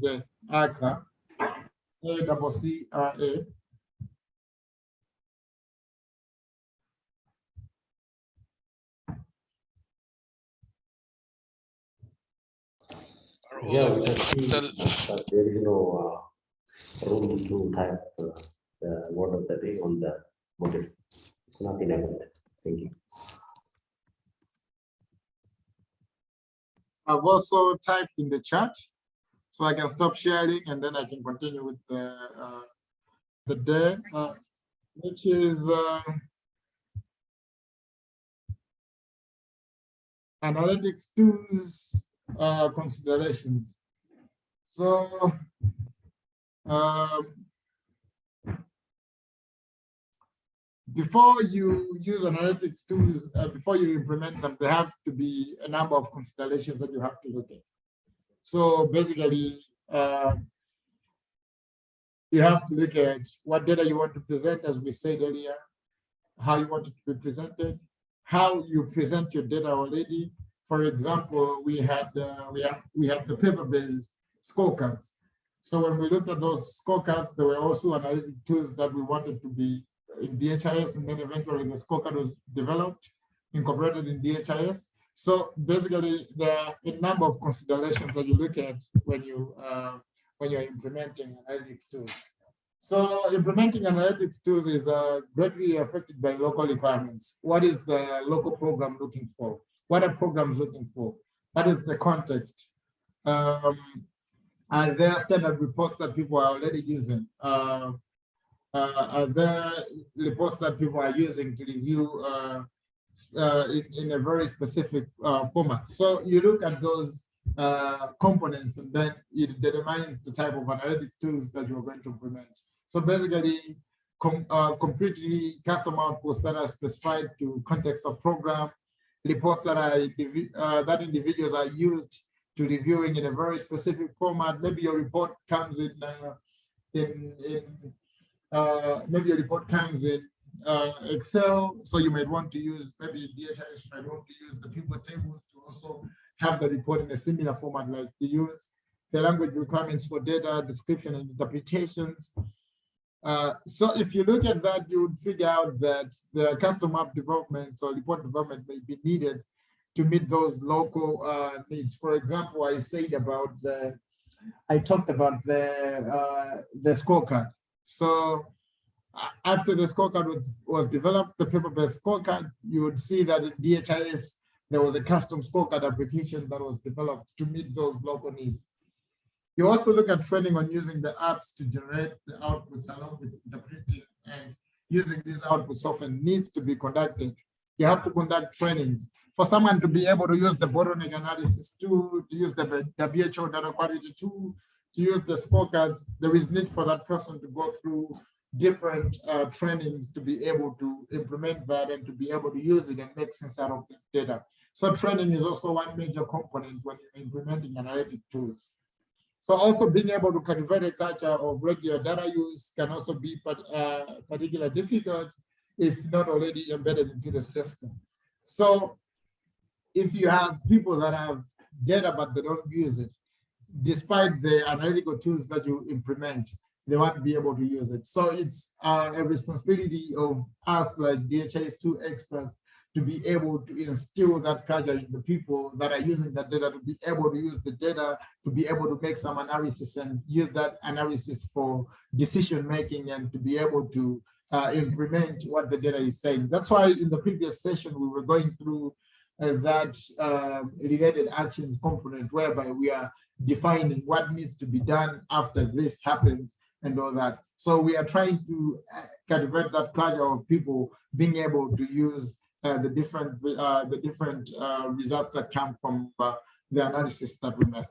the ACRA, A double C R A. Yes, I see Tell- that there is no uh, room to type uh, the word of the day on the model. It's not enabled. Thank you. I've also typed in the chat, so I can stop sharing and then I can continue with the, uh, the day, uh, which is, uh, analytics tools, uh, considerations. So, um, before you use analytics tools, uh, before you implement them, there have to be a number of considerations that you have to look at. So basically, uh, you have to look at what data you want to present, as we said earlier, how you want it to be presented, how you present your data already. For example, we had uh, we have we have the paper-based scorecards. So when we looked at those scorecards, there were also analytic tools that we wanted to be in DHIS, and then eventually the scorecard was developed, incorporated in DHIS. So basically, there are a number of considerations that you look at when you uh, when you're implementing analytics tools. So implementing analytics tools is uh, greatly affected by local requirements. What is the local program looking for? What are programs looking for? What is the context? Um, are there standard reports that people are already using? Uh, uh, are there reports that people are using to review uh, in, in a very specific uh, format? So you look at those uh, components and then it determines the type of analytics tools that you're going to implement. So basically, com uh, completely custom outputs that are specified to context of program, reports that are uh, that individuals are used to reviewing in a very specific format. Maybe your report comes in in in maybe your report comes in uh, Excel, so you might want to use maybe DHIS might want to use the pivot tables to also have the report in a similar format like you use the language requirements for data description and interpretations. Uh, so if you look at that, you would figure out that the custom app development or report development may be needed to meet those local uh, needs. For example, I said about the, I talked about the uh, the scorecard. So after the scorecard was, was developed, the paper-based scorecard, you would see that in DHIS, there was a custom scorecard application that was developed to meet those local needs. You also look at training on using the apps to generate the outputs along with interpreting and using these outputs often needs to be conducted. You have to conduct trainings for someone to be able to use the bottleneck analysis tool, to use the WHO data quality tool, to use the scorecards, there is need for that person to go through different uh, trainings to be able to implement that and to be able to use it and make sense out of the data. So training is also one major component when you're implementing analytic tools. So also being able to cultivate a culture of regular data use can also be uh, particularly difficult if not already embedded into the system. So if you have people that have data but they don't use it, despite the analytical tools that you implement, they won't be able to use it. So it's uh, a responsibility of us like DHIS2 experts to be able to instill that culture in the people that are using that data to be able to use the data to be able to make some analysis and use that analysis for decision making and to be able to uh, implement what the data is saying. That's why in the previous session we were going through uh, that uh, related actions component whereby we are defining what needs to be done after this happens and all that. So we are trying to uh, cultivate that culture of people being able to use uh, the different uh, the different uh, results that come from uh, the analysis that we make.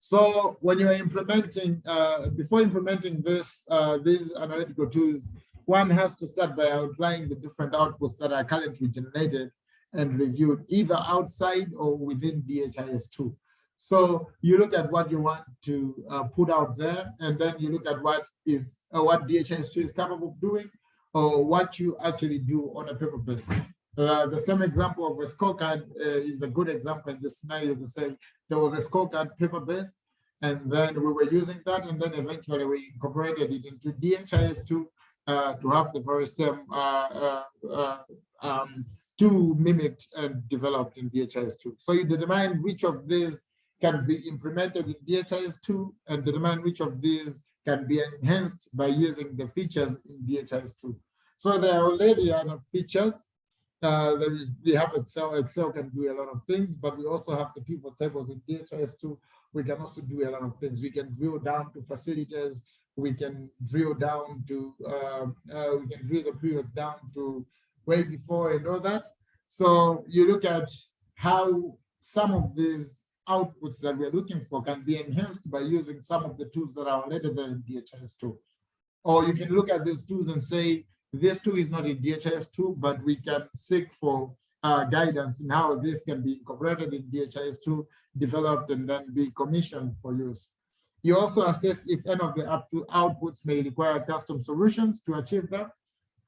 So when you are implementing, uh, before implementing this, these analytical tools, one has to start by outlining the different outputs that are currently generated and reviewed either outside or within DHIS2. So you look at what you want to uh, put out there, and then you look at what is uh, what DHIS2 is capable of doing, or what you actually do on a paper base. Uh, the same example of a scorecard uh, is a good example in this scenario to say there was a scorecard paper based, And then we were using that, and then eventually we incorporated it into DHIS2 uh, to have the very same uh, um, two mimicked and developed in DHIS2. So you determine which of these can be implemented in DHIS2 and determine which of these can be enhanced by using the features in DHIS2. So there are already other features. Uh, there is, we have Excel, Excel can do a lot of things, but we also have the pivot tables in DHIS2. We can also do a lot of things. We can drill down to facilities. We can drill down to, uh, uh, we can drill the periods down to way before and all that. So you look at how some of these outputs that we're looking for can be enhanced by using some of the tools that are already there in DHIS2. Or you can look at these tools and say, this tool is not in DHIS2, but we can seek for uh, guidance in how this can be incorporated in DHIS2, developed and then be commissioned for use. You also assess if any of the up to outputs may require custom solutions to achieve that.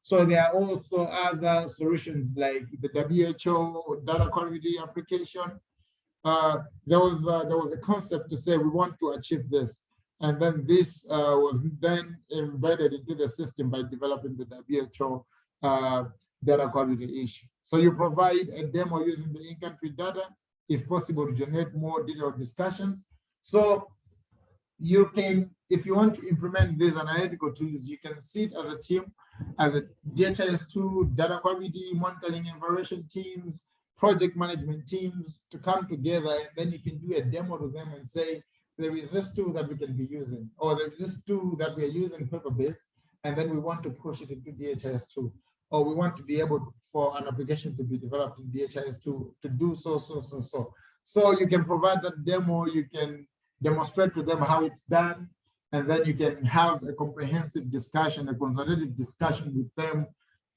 So there are also other solutions like the WHO data quality application. Uh, there was uh, there was a concept to say we want to achieve this, and then this uh, was then embedded into the system by developing the WHO uh, data quality issue. So you provide a demo using the in-country data, if possible, to generate more detailed discussions. So you can, if you want to implement these analytical tools, you can sit as a team, as a DHIS2 data quality monitoring and evaluation teams, project management teams to come together, and then you can do a demo to them and say, there is this tool that we can be using, or there is this tool that we are using paper-based, and then we want to push it into DHIS2, or we want to be able for an application to be developed in DHIS2 to do so, so, so, so. So you can provide that demo, you can demonstrate to them how it's done, and then you can have a comprehensive discussion, a consultative discussion with them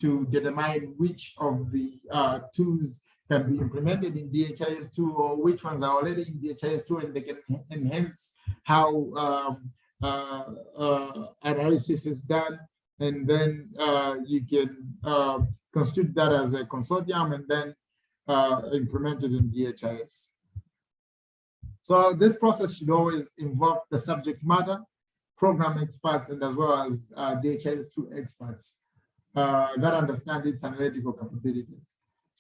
to determine which of the uh, tools can be implemented in DHIS2 or which ones are already in DHIS2 and they can enhance how um, uh, uh, analysis is done. And then uh, you can uh, constitute that as a consortium and then uh, implement it in DHIS. So this process should always involve the subject matter, program experts, and as well as uh, DHIS2 experts that understand its analytical capabilities.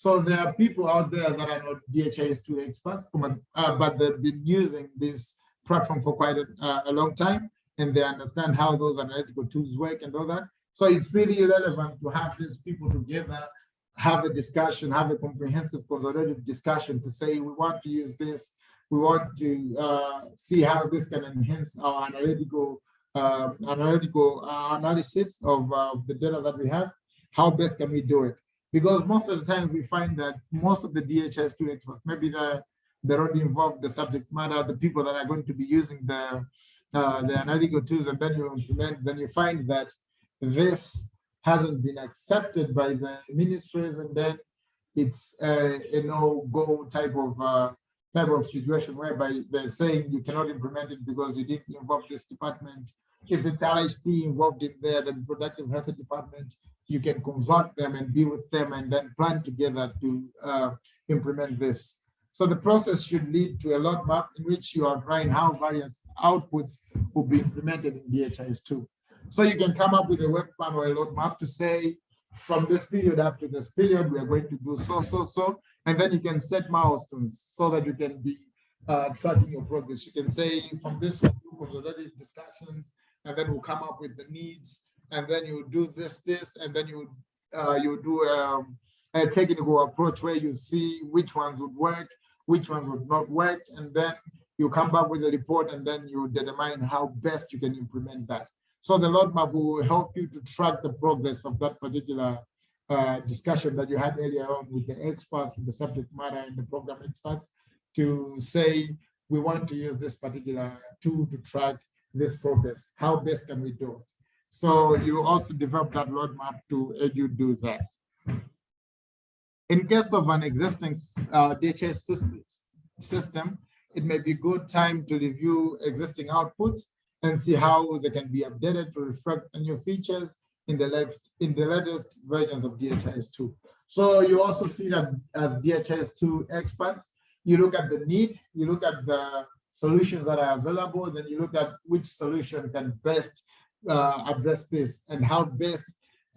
So there are people out there that are not DHIS2 experts, uh, but they've been using this platform for quite a, uh, a, long time, and they understand how those analytical tools work and all that. So it's really relevant to have these people together, have a discussion, have a comprehensive consultative discussion to say, we want to use this we want to uh, see how this can enhance our analytical uh, analytical uh, analysis of uh, the data that we have. How best can we do it? Because most of the times we find that most of the DHIS2 experts, maybe the they're not involved, the subject matter, the people that are going to be using the uh, the analytical tools, and then you implement, then you find that this hasn't been accepted by the ministries, and then it's a, a no-go type of uh, type of situation whereby they're saying you cannot implement it because you didn't involve this department. If it's RHD involved in there, the reproductive health department, you can consult them and be with them and then plan together to uh, implement this. So the process should lead to a lot map in which you are outline how various outputs will be implemented in DHIS2. So you can come up with a work plan or a load map to say, from this period up to this period, we are going to do so, so, so. And then you can set milestones so that you can be uh, tracking your progress. You can say from this one, do consolidated discussions, and then we'll come up with the needs, and then you do this, this, and then you uh, you do um, a technical approach where you see which ones would work, which ones would not work, and then you come back with a report, and then you determine how best you can implement that. So the roadmap will help you to track the progress of that particular uh, discussion that you had earlier on with the experts, the subject matter and the program experts to say, we want to use this particular tool to track this progress. How best can we do it? So you also develop that roadmap to aid you do that. In case of an existing uh, DHIS system, it may be good time to review existing outputs and see how they can be updated to reflect new features in the latest in the latest versions of DHIS2. So you also see that as DHIS2 experts, you look at the need, you look at the solutions that are available, then you look at which solution can best uh, address this and how best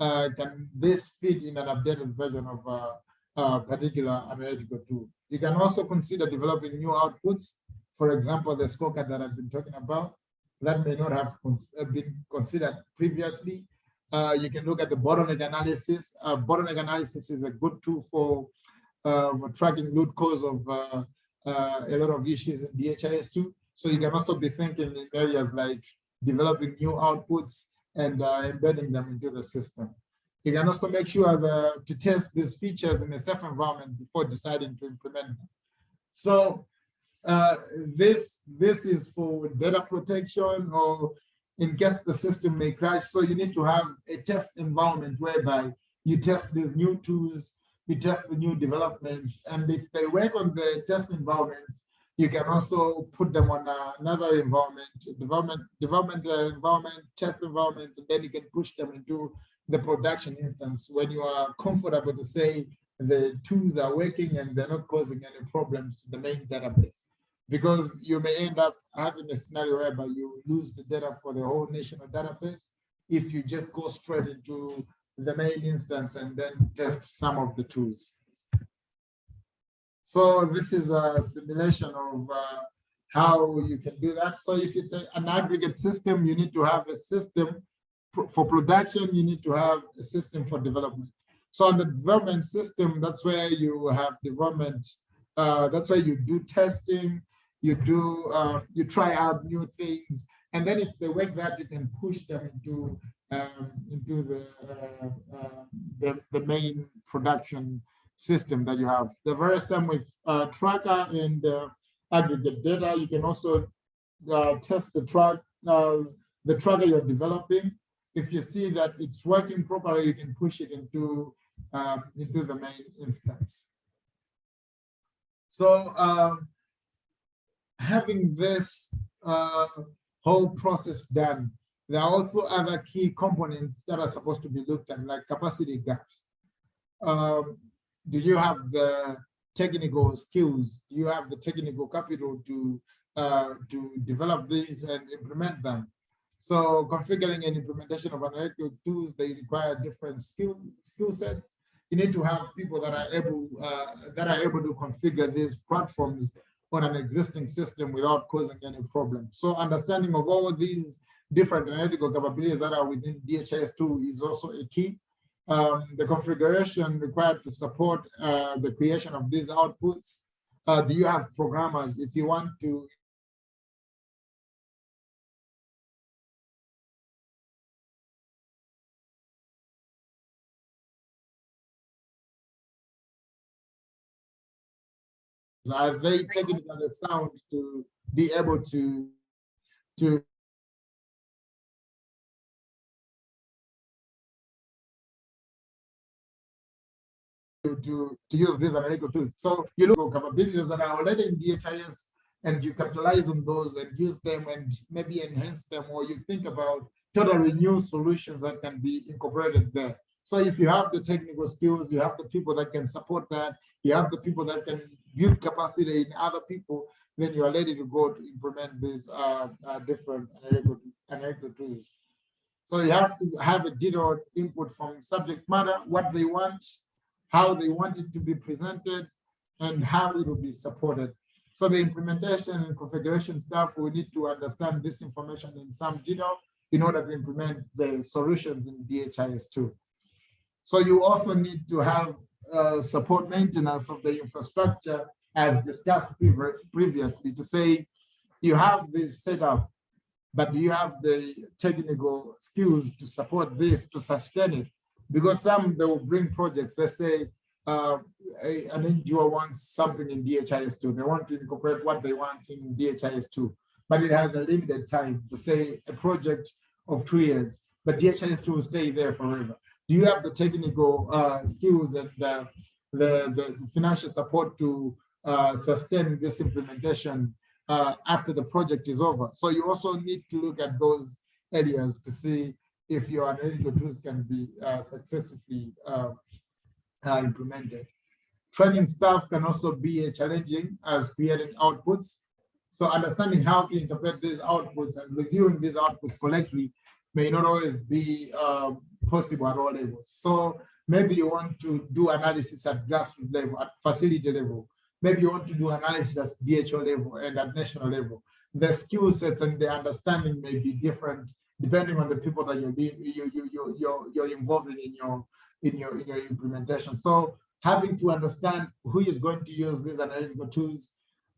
uh, can this fit in an updated version of a, a particular analytical tool. You can also consider developing new outputs. For example, the scorecard that I've been talking about that may not have cons been considered previously. Uh, you can look at the bottleneck analysis. Uh, bottleneck analysis is a good tool for, uh, for tracking root cause of uh, uh, a lot of issues in DHIS2. So you can also be thinking in areas like developing new outputs and uh, embedding them into the system. You can also make sure that, to test these features in a safe environment before deciding to implement them. So uh, this this is for data protection or in case the system may crash. So you need to have a test environment whereby you test these new tools, you test the new developments, and if they work on the test environments, you can also put them on another environment, development, development uh, environment, test environment, and then you can push them into the production instance when you are comfortable to say the tools are working and they're not causing any problems to the main database. Because you may end up having a scenario whereby you lose the data for the whole national database if you just go straight into the main instance and then test some of the tools. So this is a simulation of uh, how you can do that. So if it's a, an aggregate system, you need to have a system for production, you need to have a system for development. So on the development system, that's where you have development, uh, that's where you do testing, you do, uh, you try out new things, and then if they work that, you can push them into um, into the, uh, uh the, the main production system that you have. The very same with uh, tracker and uh, aggregate data. You can also uh, test the track, uh, the tracker you're developing. If you see that it's working properly, you can push it into um, into the main instance. So um, having this uh, whole process done, there are also other key components that are supposed to be looked at, like capacity gaps. Um, do you have the technical skills? Do you have the technical capital to uh, to develop these and implement them? So configuring and implementation of analytical tools, they require different skill skill sets. You need to have people that are able uh, that are able to configure these platforms on an existing system without causing any problem. So understanding of all these different analytical capabilities that are within DHIS2 is also a key um, the configuration required to support uh, the creation of these outputs? Uh, do you have programmers if you want to Are they taking the sound to be able to to to, to, to use these analytical tools. So you look at capabilities that are already in DHIS and you capitalize on those and use them and maybe enhance them, or you think about totally new solutions that can be incorporated there. So if you have the technical skills, you have the people that can support that, you have the people that can build capacity in other people, then you are ready to go to implement these uh, uh, different analytical, analytical tools. So you have to have a detailed input from subject matter, what they want, how they want it to be presented, and how it will be supported. So the implementation and configuration staff will need to understand this information in some detail in order to implement the solutions in DHIS2. So you also need to have uh, support maintenance of the infrastructure as discussed previously to say you have this setup, but you have the technical skills to support this, to sustain it? Because some they will bring projects. Let's say uh, an NGO wants something in DHIS2. They want to incorporate what they want in DHIS2, but it has a limited time to say a project of two years, but DHIS2 will stay there forever. Do you have the technical uh, skills and the, the, the, financial support to uh, sustain this implementation uh, after the project is over? So you also need to look at those areas to see if your analytical tools can be uh, successfully uh, uh, implemented. Training staff can also be challenging as creating outputs. So understanding how to interpret these outputs and reviewing these outputs collectively may not always be um, possible at all levels. So maybe you want to do analysis at grassroots level, at facility level. Maybe you want to do analysis at DHO level and at national level. The skill sets and the understanding may be different depending on the people that you're you, you, you, you're, you're involving in your, in your, in your implementation. So having to understand who is going to use these analytical tools,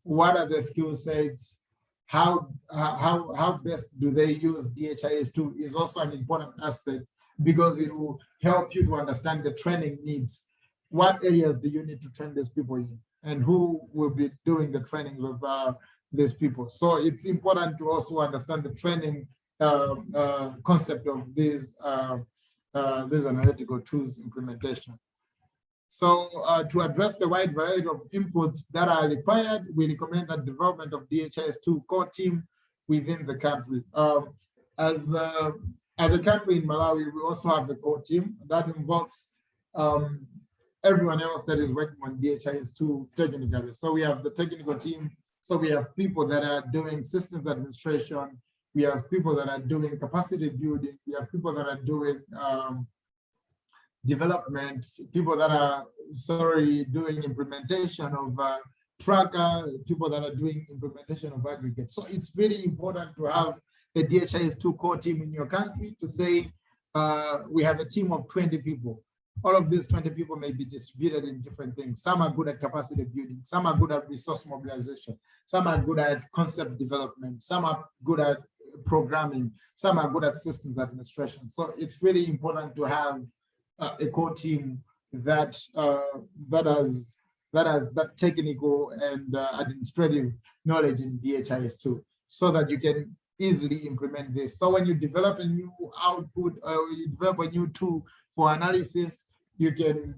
what are the skill sets, how, how, how best do they use DHIS2 is also an important aspect because it will help you to understand the training needs. What areas do you need to train these people in? And who will be doing the trainings of uh, these people? So it's important to also understand the training concept of these, uh, uh, these analytical tools implementation. So uh, to address the wide variety of inputs that are required, we recommend the development of DHIS2 core team within the country. Um, as, uh, as a country in Malawi, we also have a core team that involves um, everyone else that is working on DHIS2 technically. So we have the technical team. So we have people that are doing systems administration. We have people that are doing capacity building. We have people that are doing um, development, people that are sorry doing implementation of uh, tracker, people that are doing implementation of aggregate. So it's really important to have a DHIS2 core team in your country to say uh, we have a team of 20 people. All of these 20 people may be distributed in different things. Some are good at capacity building, some are good at resource mobilization, some are good at concept development, some are good at programming, some are good at systems administration. So it's really important to have uh, a core team that uh, that has that has that technical and uh, administrative knowledge in DHIS2 so that you can easily implement this. So when you develop a new output or you develop a new tool for analysis, you can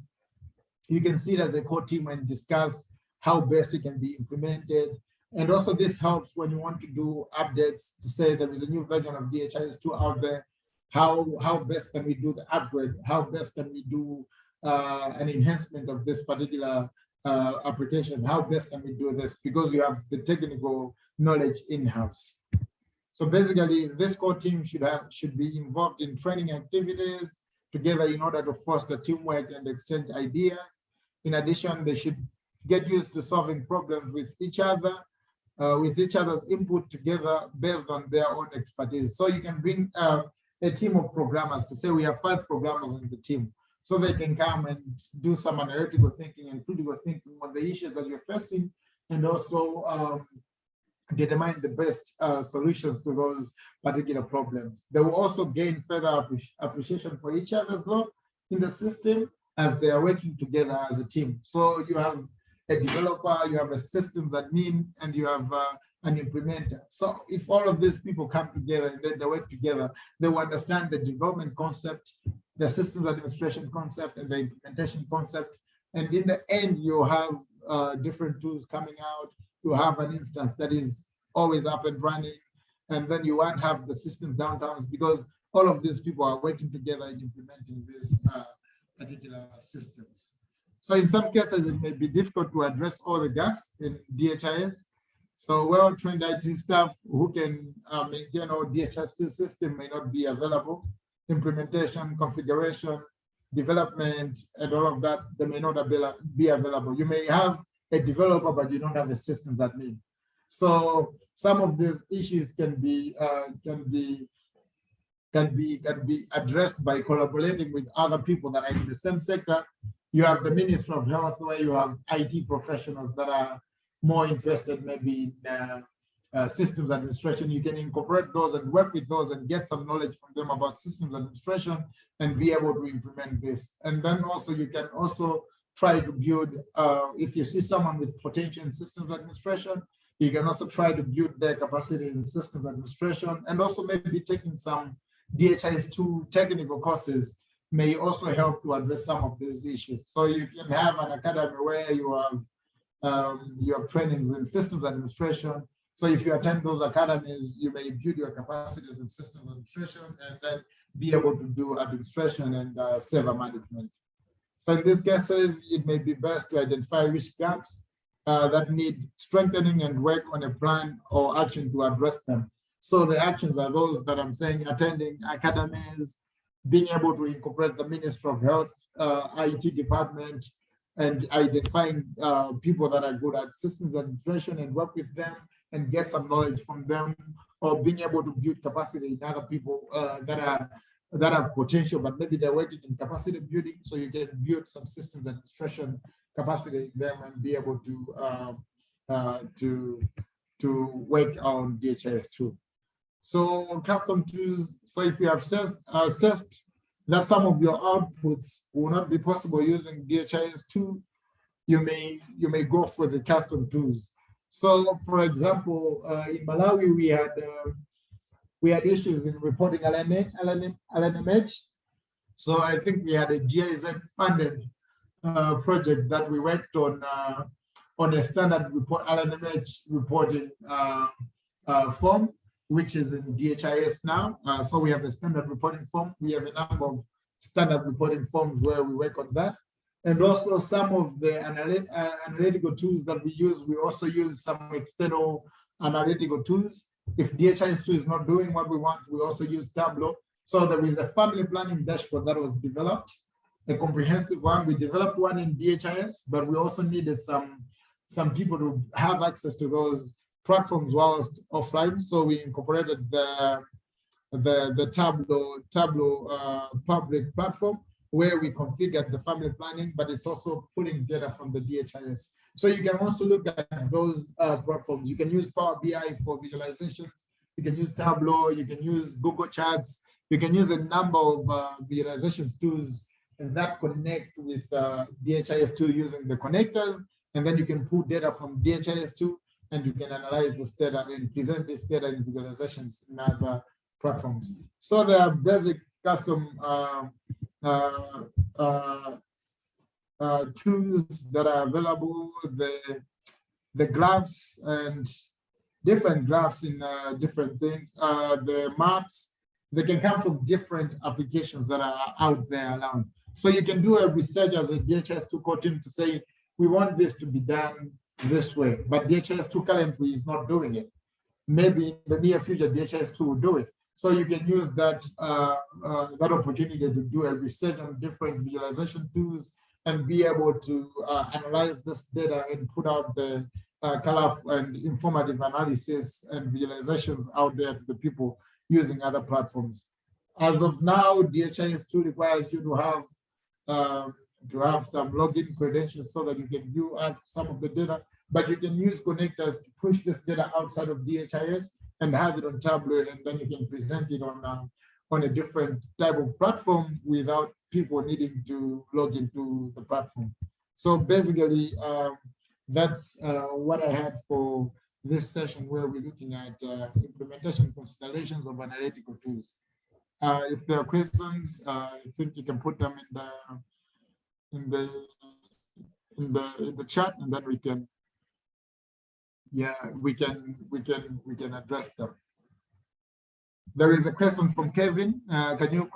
you can see it as a core team and discuss how best it can be implemented. And also this helps when you want to do updates to say there is a new version of DHIS2 out there. How how best can we do the upgrade? How best can we do uh, an enhancement of this particular uh, application? How best can we do this? Because you have the technical knowledge in-house. So basically this core team should have should be involved in training activities together in order to foster teamwork and exchange ideas. In addition they should get used to solving problems with each other uh, with each other's input together based on their own expertise so you can bring uh, a team of programmers to say we have five programmers in the team so they can come and do some analytical thinking and critical thinking on the issues that you're facing and also um, determine the best uh, solutions to those particular problems. They will also gain further appreciation for each other's work in the system as they are working together as a team. So you have a developer, you have a systems admin, and you have uh, an implementer. So if all of these people come together and they work together, they will understand the development concept, the systems administration concept, and the implementation concept. And in the end, you have uh, different tools coming out. You have an instance that is always up and running. And then you won't have the system downtowns because all of these people are working together in implementing these uh, particular systems. So in some cases, it may be difficult to address all the gaps in DHIS, so well-trained IT staff who can uh, maintain our DHIS2 system may not be available. Implementation, configuration, development, and all of that, they may not be available. You may have a developer, but you don't have a systems admin. So some of these issues can be uh, can be can be can be addressed by collaborating with other people that are in the same sector. You have the Ministry of Health where you have IT professionals that are more interested maybe in uh, uh, systems administration, you can incorporate those and work with those and get some knowledge from them about systems administration and be able to implement this. And then also you can also try to build, uh, if you see someone with potential in systems administration, you can also try to build their capacity in systems administration and also maybe taking some DHIS2 technical courses may also help to address some of these issues. So you can have an academy where you have um, you have trainings in systems administration. So if you attend those academies, you may build your capacities in systems administration and then be able to do administration and uh, server management. So in these cases, it may be best to identify which gaps uh, that need strengthening and work on a plan or action to address them. So the actions are those that I'm saying, attending academies, being able to incorporate the Ministry of Health, uh, IT department, and identifying uh, people that are good at systems administration and work with them and get some knowledge from them, or being able to build capacity in other people uh, that are that have potential, but maybe they're working in capacity building, so you can build some systems administration capacity in them and be able to uh, uh, to to work on DHIS2. So custom tools. So if you have assessed, that some of your outputs will not be possible using DHIS2, you may you may go for the custom tools. So, for example, uh, in Malawi, we had uh, we had issues in reporting LNA, LNM, LNMH. So I think we had a GIZ funded uh, project that we worked on uh, on a standard report LNMH reporting uh, uh, form which is in DHIS now. Uh, so we have a standard reporting form. We have a number of standard reporting forms where we work on that. And also some of the uh, analytical tools that we use, we also use some external analytical tools. If DHIS2 is not doing what we want, we also use Tableau. So there is a family planning dashboard that was developed, a comprehensive one. We developed one in DHIS, but we also needed some, some people to have access to those platforms whilst offline. So we incorporated the the, the Tableau Tableau uh, public platform where we configured the family planning, but it's also pulling data from the DHIS. So you can also look at those uh, platforms. You can use Power BI for visualizations. You can use Tableau. You can use Google Charts. You can use a number of uh, visualizations tools that connect with uh, DHIS2 using the connectors. And then you can pull data from DHIS2 and you can analyze this data and present this data in visualizations in other platforms. So there are basic custom uh, uh, uh, uh, tools that are available, the, the graphs and different graphs in uh, different things, uh, the maps, they can come from different applications that are out there around. So you can do a research as a DHIS2 core team to say, we want this to be done this way, but DHIS2 currently is not doing it. Maybe in the near future, DHIS2 will do it. So you can use that, uh, uh, that opportunity to do a research on different visualization tools and be able to uh, analyze this data and put out the uh, color and informative analysis and visualizations out there to the people using other platforms. As of now, DHIS2 requires you to have um, to have some login credentials so that you can view some of the data, but you can use connectors to push this data outside of DHIS and have it on Tableau, and then you can present it on, uh, on a different type of platform without people needing to log into the platform. So basically, um, that's uh, what I had for this session where we're looking at uh, implementation considerations of analytical tools. Uh, if there are questions, uh, I think you can put them in the in the in the in the chat and then we can yeah we can we can we can address them. There is a question from kevin uh, can you